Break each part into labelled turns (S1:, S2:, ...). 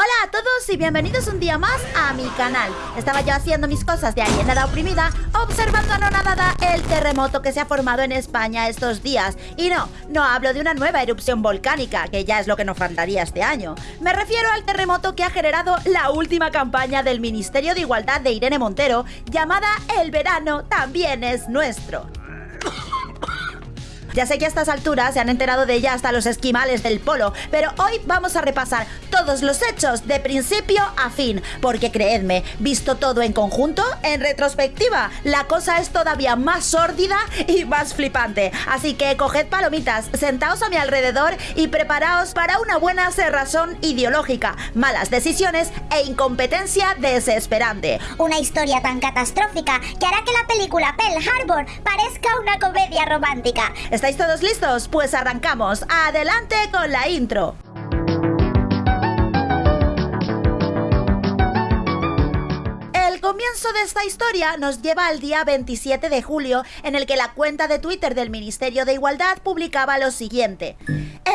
S1: Hola a todos y bienvenidos un día más a mi canal. Estaba yo haciendo mis cosas de alienada oprimida, observando anonadada el terremoto que se ha formado en España estos días. Y no, no hablo de una nueva erupción volcánica, que ya es lo que nos faltaría este año. Me refiero al terremoto que ha generado la última campaña del Ministerio de Igualdad de Irene Montero, llamada El verano también es nuestro. Ya sé que a estas alturas se han enterado de ella hasta los esquimales del polo, pero hoy vamos a repasar todos los hechos de principio a fin, porque creedme, visto todo en conjunto, en retrospectiva, la cosa es todavía más sórdida y más flipante. Así que coged palomitas, sentaos a mi alrededor y preparaos para una buena cerrazón ideológica, malas decisiones e incompetencia desesperante.
S2: Una historia tan catastrófica que hará que la película Pearl Harbor parezca una comedia romántica.
S1: ¿Estáis todos listos? Pues arrancamos. Adelante con la intro. Comienzo de esta historia nos lleva al día 27 de julio, en el que la cuenta de Twitter del Ministerio de Igualdad publicaba lo siguiente.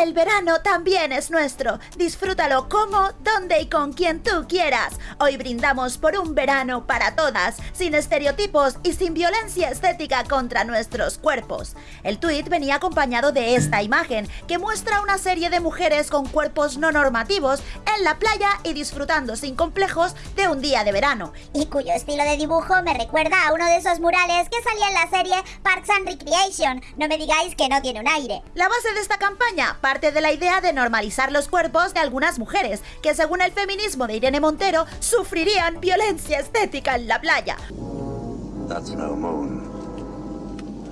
S1: El verano también es nuestro. Disfrútalo como, donde y con quien tú quieras. Hoy brindamos por un verano para todas, sin estereotipos y sin violencia estética contra nuestros cuerpos. El tuit venía acompañado de esta imagen, que muestra una serie de mujeres con cuerpos no normativos en la playa y disfrutando sin complejos de un día de verano.
S2: Cuyo estilo de dibujo me recuerda a uno de esos murales que salía en la serie Parks and Recreation. No me digáis que no tiene un aire.
S1: La base de esta campaña parte de la idea de normalizar los cuerpos de algunas mujeres, que según el feminismo de Irene Montero, sufrirían violencia estética en la playa.
S3: That's no moon.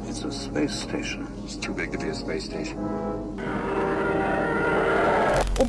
S3: It's a space station.
S4: It's too big to be a space station.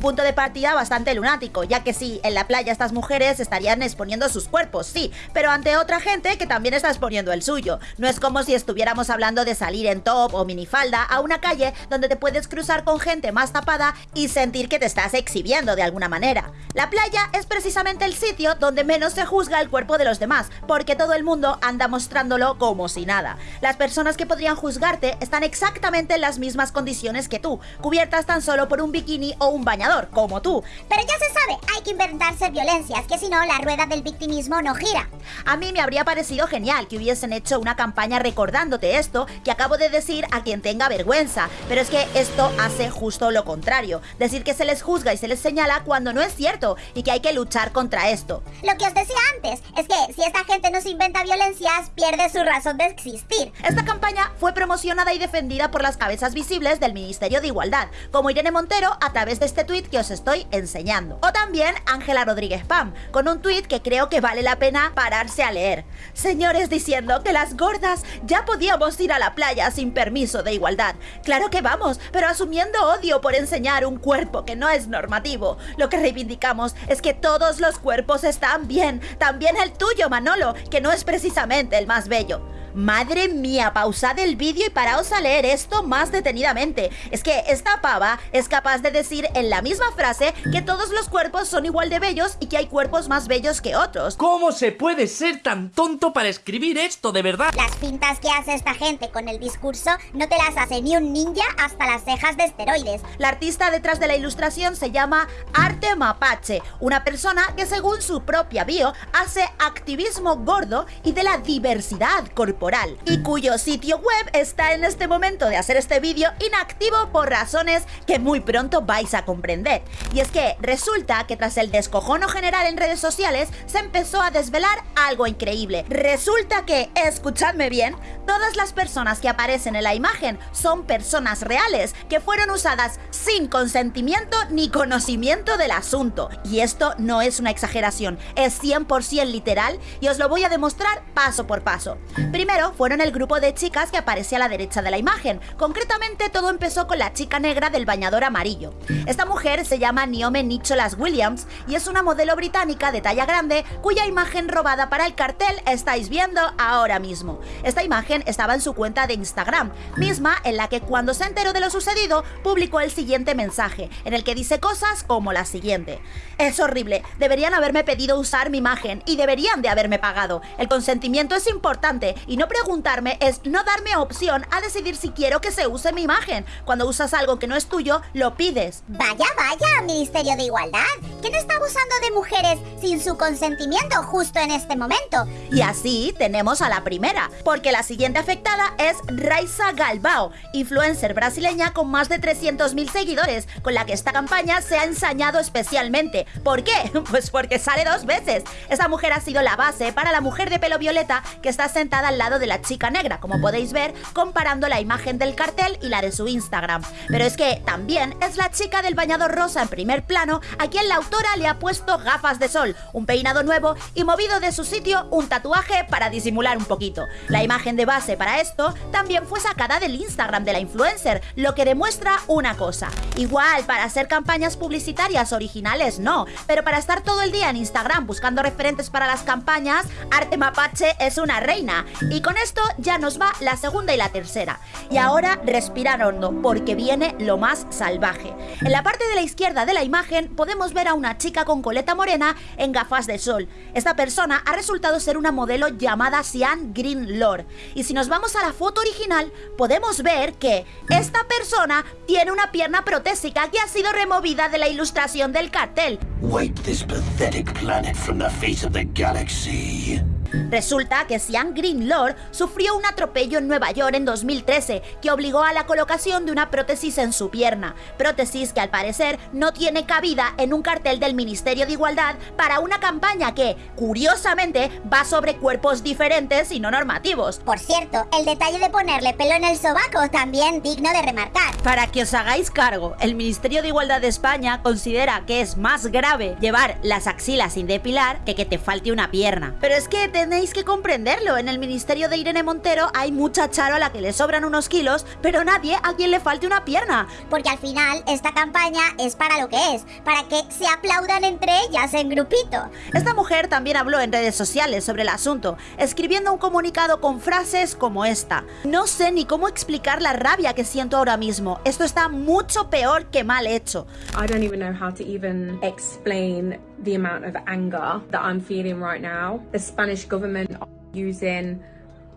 S1: Un punto de partida bastante lunático, ya que sí, en la playa estas mujeres estarían exponiendo sus cuerpos, sí, pero ante otra gente que también está exponiendo el suyo. No es como si estuviéramos hablando de salir en top o minifalda a una calle donde te puedes cruzar con gente más tapada y sentir que te estás exhibiendo de alguna manera. La playa es precisamente el sitio donde menos se juzga el cuerpo de los demás, porque todo el mundo anda mostrándolo como si nada. Las personas que podrían juzgarte están exactamente en las mismas condiciones que tú, cubiertas tan solo por un bikini o un bañador, como tú.
S2: Pero ya se sabe, hay que inventarse violencias, que si no la rueda del victimismo no gira.
S1: A mí me habría parecido genial que hubiesen hecho una campaña recordándote esto que acabo de decir a quien tenga vergüenza, pero es que esto hace justo lo contrario, decir que se les juzga y se les señala cuando no es cierto y que hay que luchar contra esto.
S2: Lo que os decía antes es que si esta gente no se inventa violencias, pierde su razón de existir.
S1: Esta campaña fue promocionada y defendida por las cabezas visibles del Ministerio de Igualdad, como Irene Montero a través de este tuit que os estoy enseñando. O también Ángela Rodríguez Pam, con un tuit que creo que vale la pena pararse a leer. Señores diciendo que las gordas ya podíamos ir a la playa sin permiso de igualdad. Claro que vamos, pero asumiendo odio por enseñar un cuerpo que no es normativo. Lo que reivindicamos es que todos los cuerpos están bien, también el tuyo Manolo, que no es precisamente el más bello. Madre mía, pausad el vídeo y paraos a leer esto más detenidamente. Es que esta pava es capaz de decir en la misma frase que todos los cuerpos son igual de bellos y que hay cuerpos más bellos que otros.
S5: ¿Cómo se puede ser tan tonto para escribir esto, de verdad?
S2: Las pintas que hace esta gente con el discurso no te las hace ni un ninja hasta las cejas de esteroides.
S1: La artista detrás de la ilustración se llama Arte Mapache, una persona que según su propia bio hace activismo gordo y de la diversidad corporal y cuyo sitio web está en este momento de hacer este vídeo inactivo por razones que muy pronto vais a comprender. Y es que resulta que tras el descojono general en redes sociales se empezó a desvelar algo increíble. Resulta que, escuchadme bien, todas las personas que aparecen en la imagen son personas reales que fueron usadas sin consentimiento ni conocimiento del asunto. Y esto no es una exageración, es 100% literal y os lo voy a demostrar paso por paso. Primero, fueron el grupo de chicas que aparece a la derecha de la imagen. Concretamente todo empezó con la chica negra del bañador amarillo. Esta mujer se llama Niome Nicholas Williams y es una modelo británica de talla grande cuya imagen robada para el cartel estáis viendo ahora mismo. Esta imagen estaba en su cuenta de Instagram, misma en la que cuando se enteró de lo sucedido publicó el siguiente mensaje, en el que dice cosas como la siguiente. Es horrible, deberían haberme pedido usar mi imagen y deberían de haberme pagado. El consentimiento es importante y no no preguntarme es no darme opción a decidir si quiero que se use mi imagen. Cuando usas algo que no es tuyo, lo pides.
S2: Vaya, vaya, Ministerio de Igualdad. ¿Quién está abusando de mujeres sin su consentimiento justo en este momento?
S1: Y así tenemos a la primera, porque la siguiente afectada es Raisa Galbao, influencer brasileña con más de 300.000 seguidores, con la que esta campaña se ha ensañado especialmente. ¿Por qué? Pues porque sale dos veces. Esta mujer ha sido la base para la mujer de pelo violeta que está sentada al lado de la chica negra, como podéis ver, comparando la imagen del cartel y la de su Instagram. Pero es que también es la chica del bañador rosa en primer plano a quien la autora le ha puesto gafas de sol, un peinado nuevo y movido de su sitio un tatuaje para disimular un poquito. La imagen de base para esto también fue sacada del Instagram de la influencer, lo que demuestra una cosa. Igual, para hacer campañas publicitarias originales no, pero para estar todo el día en Instagram buscando referentes para las campañas, Arte Mapache es una reina. Y con esto ya nos va la segunda y la tercera. Y ahora respirar hondo, porque viene lo más salvaje. En la parte de la izquierda de la imagen podemos ver a una chica con coleta morena en gafas de sol. Esta persona ha resultado ser una modelo llamada Sian Green Lord. Y si nos vamos a la foto original, podemos ver que esta persona tiene una pierna protésica que ha sido removida de la ilustración del cartel.
S3: Wipe this pathetic planet from the face of the galaxy.
S1: Resulta que Sian Greenlord sufrió un atropello en Nueva York en 2013 que obligó a la colocación de una prótesis en su pierna, prótesis que al parecer no tiene cabida en un cartel del Ministerio de Igualdad para una campaña que, curiosamente, va sobre cuerpos diferentes y no normativos.
S2: Por cierto, el detalle de ponerle pelo en el sobaco también digno de remarcar.
S1: Para que os hagáis cargo, el Ministerio de Igualdad de España considera que es más grave llevar las axilas sin depilar que que te falte una pierna. Pero es que tenéis que comprenderlo, en el Ministerio de Irene Montero hay mucha charo a la que le sobran unos kilos, pero nadie a quien le falte una pierna.
S2: Porque al final esta campaña es para lo que es, para que se aplaudan entre ellas en grupito.
S1: Esta mujer también habló en redes sociales sobre el asunto, escribiendo un comunicado con frases como esta. No sé ni cómo explicar la rabia que siento ahora mismo. Esto está mucho peor que mal hecho.
S6: I don't even know how to even explain the amount of anger that I'm feeling right now. The Spanish government using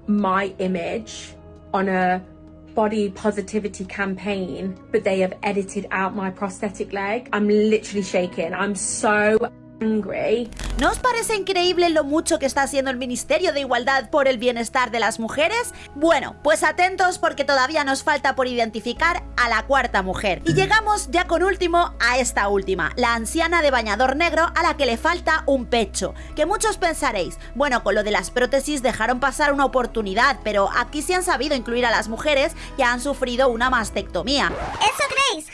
S6: my image on a body positivity campaign, but they have edited out my prosthetic leg. I'm literally shaking. I'm so angry.
S1: ¿No os parece increíble lo mucho que está haciendo el Ministerio de Igualdad por el bienestar de las mujeres? Bueno, pues atentos porque todavía nos falta por identificar a la cuarta mujer. Y llegamos ya con último a esta última, la anciana de bañador negro a la que le falta un pecho. Que muchos pensaréis, bueno, con lo de las prótesis dejaron pasar una oportunidad, pero aquí sí han sabido incluir a las mujeres que han sufrido una mastectomía.
S2: ¿Eso creéis?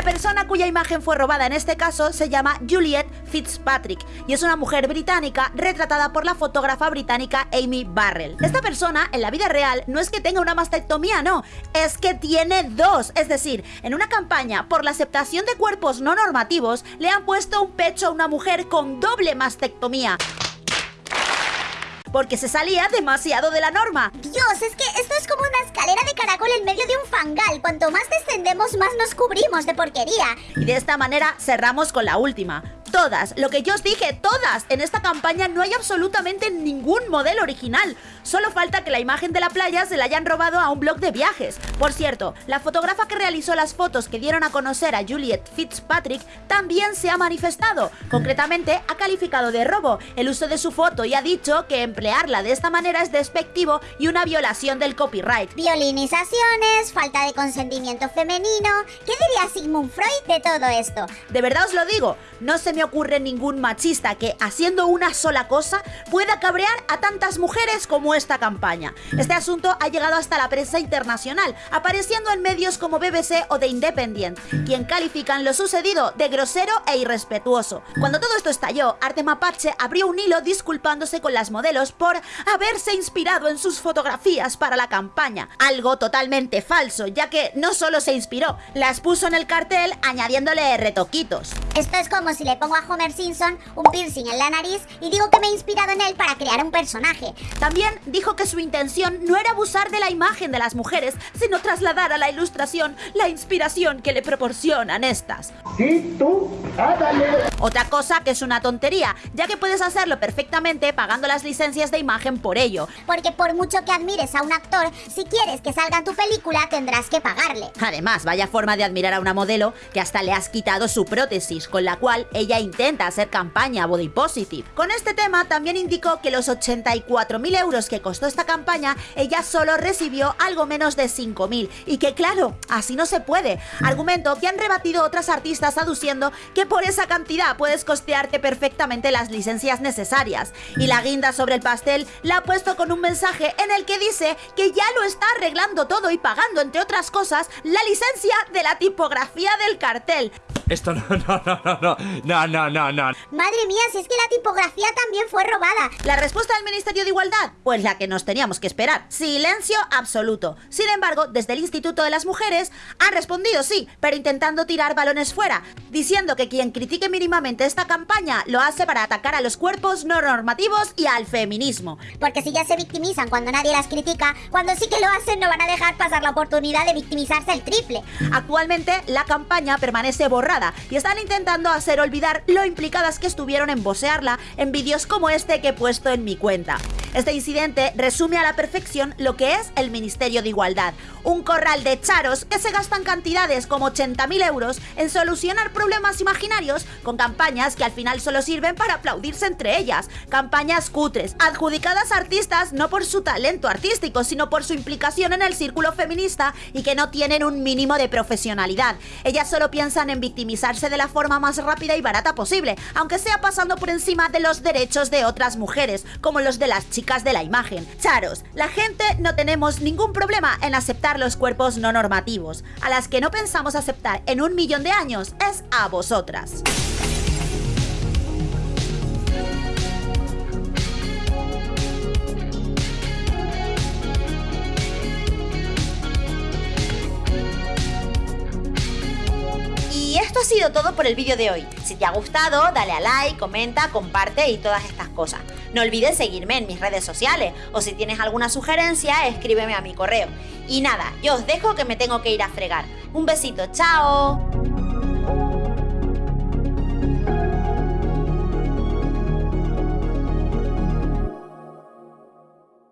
S1: La persona cuya imagen fue robada en este caso se llama Juliet Fitzpatrick y es una mujer británica retratada por la fotógrafa británica Amy Barrell. Esta persona en la vida real no es que tenga una mastectomía, no, es que tiene dos. Es decir, en una campaña por la aceptación de cuerpos no normativos le han puesto un pecho a una mujer con doble mastectomía porque se salía demasiado de la norma.
S2: Dios, es que esto es como una escalera de caracol en medio de un fangal. Cuanto más descendemos, más nos cubrimos de porquería.
S1: Y de esta manera cerramos con la última. Todas, lo que yo os dije, todas. En esta campaña no hay absolutamente ningún modelo original. Solo falta que la imagen de la playa se la hayan robado a un blog de viajes. Por cierto, la fotógrafa que realizó las fotos que dieron a conocer a Juliet Fitzpatrick también se ha manifestado. Concretamente, ha calificado de robo el uso de su foto y ha dicho que emplearla de esta manera es despectivo y una violación del copyright.
S2: Violinizaciones, falta de consentimiento femenino. ¿Qué diría Sigmund Freud de todo esto?
S1: De verdad os lo digo, no se me ocurre ningún machista que, haciendo una sola cosa, pueda cabrear a tantas mujeres como esta campaña. Este asunto ha llegado hasta la prensa internacional, apareciendo en medios como BBC o The Independent, quien califican lo sucedido de grosero e irrespetuoso. Cuando todo esto estalló, Arte Mapache abrió un hilo disculpándose con las modelos por haberse inspirado en sus fotografías para la campaña, algo totalmente falso, ya que no solo se inspiró, las puso en el cartel añadiéndole retoquitos.
S2: Esto es como si le pongo a Homer Simpson un piercing en la nariz y digo que me he inspirado en él para crear un personaje.
S1: También dijo que su intención no era abusar de la imagen de las mujeres, sino trasladar a la ilustración la inspiración que le proporcionan estas.
S7: Sí, tú, hágale.
S1: Otra cosa que es una tontería, ya que puedes hacerlo perfectamente pagando las licencias de imagen por ello.
S2: Porque por mucho que admires a un actor, si quieres que salga en tu película tendrás que pagarle.
S1: Además, vaya forma de admirar a una modelo que hasta le has quitado su prótesis, con la cual ella intenta hacer campaña body positive. Con este tema también indicó que los 84.000 euros que costó esta campaña, ella solo recibió algo menos de 5.000 y que claro, así no se puede. Argumento que han rebatido otras artistas aduciendo que por esa cantidad puedes costearte perfectamente las licencias necesarias. Y la guinda sobre el pastel la ha puesto con un mensaje en el que dice que ya lo está arreglando todo y pagando, entre otras cosas, la licencia de la tipografía del cartel.
S5: Esto no, no, no, no, no, no, no, no, no.
S2: Madre mía, si es que la tipografía también fue robada.
S1: ¿La respuesta del Ministerio de Igualdad? Pues la que nos teníamos que esperar. Silencio absoluto. Sin embargo, desde el Instituto de las Mujeres han respondido sí, pero intentando tirar balones fuera, diciendo que quien critique mínimamente esta campaña lo hace para atacar a los cuerpos no normativos y al feminismo.
S2: Porque si ya se victimizan cuando nadie las critica, cuando sí que lo hacen no van a dejar pasar la oportunidad de victimizarse el triple.
S1: Actualmente la campaña permanece borrada y están intentando hacer olvidar lo implicadas que estuvieron en bosearla en vídeos como este que he puesto en mi cuenta. Este incidente resume a la perfección lo que es el Ministerio de Igualdad, un corral de charos que se gastan cantidades como 80.000 euros en solucionar problemas imaginarios con campañas que al final solo sirven para aplaudirse entre ellas, campañas cutres, adjudicadas a artistas no por su talento artístico, sino por su implicación en el círculo feminista y que no tienen un mínimo de profesionalidad. Ellas solo piensan en victimizarse de la forma más rápida y barata posible, aunque sea pasando por encima de los derechos de otras mujeres, como los de las chicas de la imagen. Charos, la gente no tenemos ningún problema en aceptar los cuerpos no normativos. A las que no pensamos aceptar en un millón de años es a vosotras. Ha sido todo por el vídeo de hoy. Si te ha gustado, dale a like, comenta, comparte y todas estas cosas. No olvides seguirme en mis redes sociales o si tienes alguna sugerencia, escríbeme a mi correo. Y nada, yo os dejo que me tengo que ir a fregar. Un besito, chao.